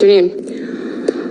Блин,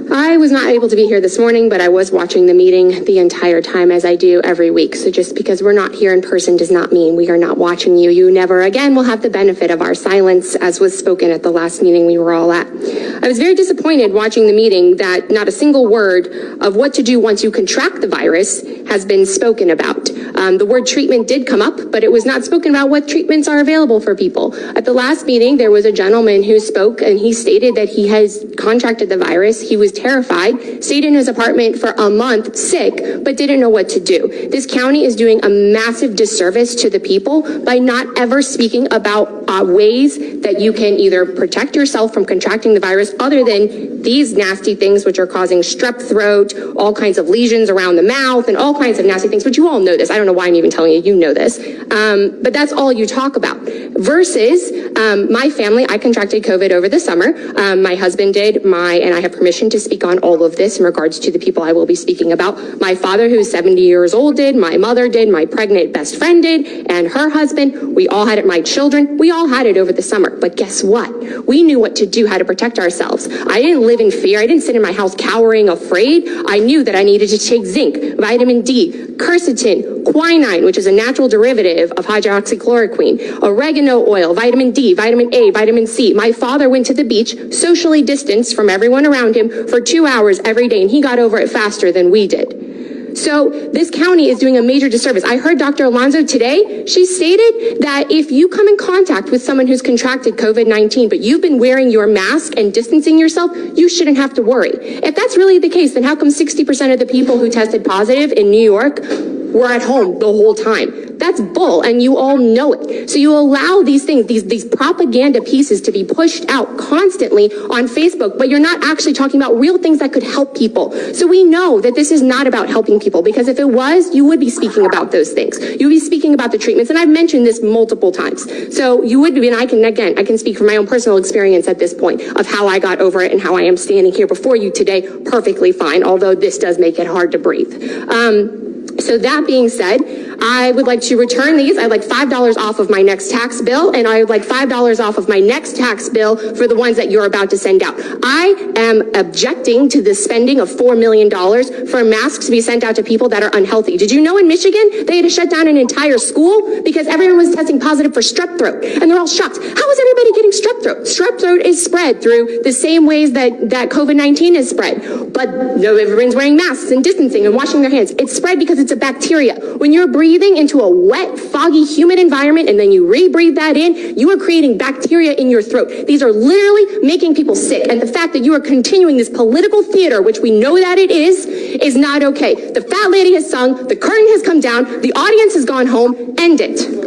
I was not able to be here this morning, but I was watching the meeting the entire time as I do every week. So just because we're not here in person does not mean we are not watching you. You never again will have the benefit of our silence as was spoken at the last meeting we were all at. I was very disappointed watching the meeting that not a single word of what to do once you contract the virus has been spoken about. Um, the word treatment did come up, but it was not spoken about what treatments are available for people. At the last meeting, there was a gentleman who spoke and he stated that he has contracted the virus. He was terrified, stayed in his apartment for a month sick, but didn't know what to do. This county is doing a massive disservice to the people by not ever speaking about uh, ways that you can either protect yourself from contracting the virus other than these nasty things which are causing strep throat, all kinds of lesions around the mouth, and all kinds of nasty things, but you all know this. I don't know why I'm even telling you, you know this. Um, but that's all you talk about. Versus um, my family, I contracted COVID over the summer. Um, my husband did, my, and I have permission to speak on all of this in regards to the people I will be speaking about. My father, who's 70 years old, did, my mother did, my pregnant best friend did, and her husband. We all had it, my children, we all had it over the summer. But guess what? We knew what to do, how to protect ourselves. I didn't live in fear. I didn't sit in my house cowering, afraid. I knew that I needed to take zinc, vitamin D, quercetin, quinine, which is a natural derivative of hydroxychloroquine, oregano oil, vitamin D, vitamin A, vitamin C. My father went to the beach, socially distanced from everyone around him for two hours every day, and he got over it faster than we did. So this county is doing a major disservice. I heard Dr. Alonso today. She stated that if you come in contact with someone who's contracted COVID-19, but you've been wearing your mask and distancing yourself, you shouldn't have to worry. If that's really the case, then how come 60% of the people who tested positive in New York were at home the whole time? That's bull, and you all know it. So you allow these things, these, these propaganda pieces to be pushed out constantly on Facebook, but you're not actually talking about real things that could help people. So we know that this is not about helping people, because if it was, you would be speaking about those things. You would be speaking about the treatments, and I've mentioned this multiple times. So you would be, and I can, again, I can speak from my own personal experience at this point of how I got over it and how I am standing here before you today perfectly fine, although this does make it hard to breathe. Um, so that being said, I would like to return these. I'd like $5 off of my next tax bill, and I would like $5 off of my next tax bill for the ones that you're about to send out. I am objecting to the spending of $4 million for masks to be sent out to people that are unhealthy. Did you know in Michigan, they had to shut down an entire school because everyone was testing positive for strep throat, and they're all shocked. How is everybody strep throat? Strep throat is spread through the same ways that, that COVID-19 is spread, but no, everyone's wearing masks and distancing and washing their hands. It's spread because it's a bacteria. When you're breathing into a wet, foggy, humid environment and then you rebreathe that in, you are creating bacteria in your throat. These are literally making people sick. And the fact that you are continuing this political theater, which we know that it is, is not okay. The fat lady has sung, the curtain has come down, the audience has gone home, end it.